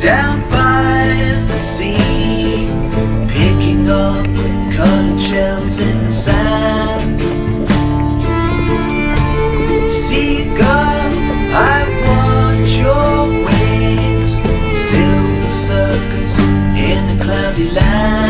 down by the sea, picking up colored shells in the sand. Seagull, I watch your wings, silver circus in a cloudy land.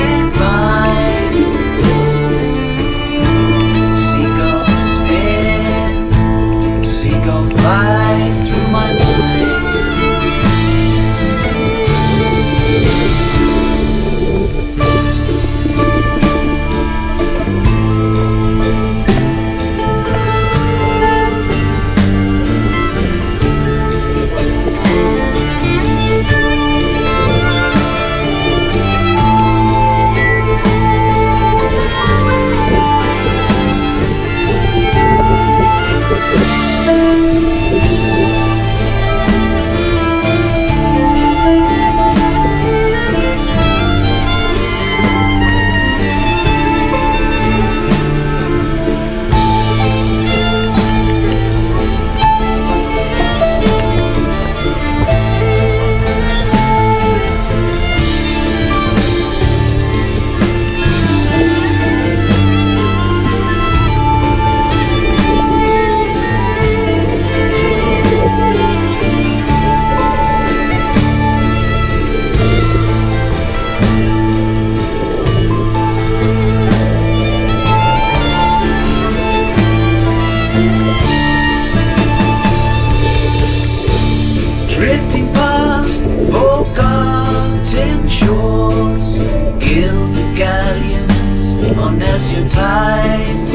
shores, gilded galleons on azure tides.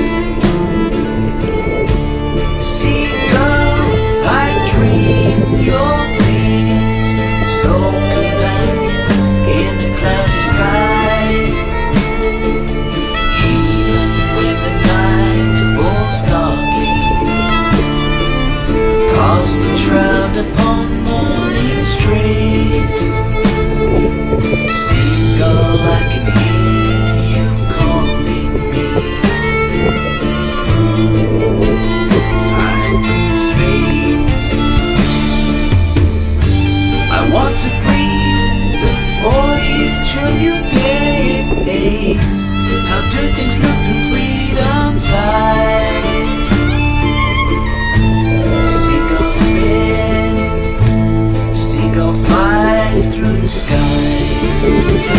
I dream your wings, sole companion in a cloudy sky. Even when the night falls darkly, cast a shroud upon morning's trees. How do things look through freedom's eyes? Seagull spin, seagull fly through the sky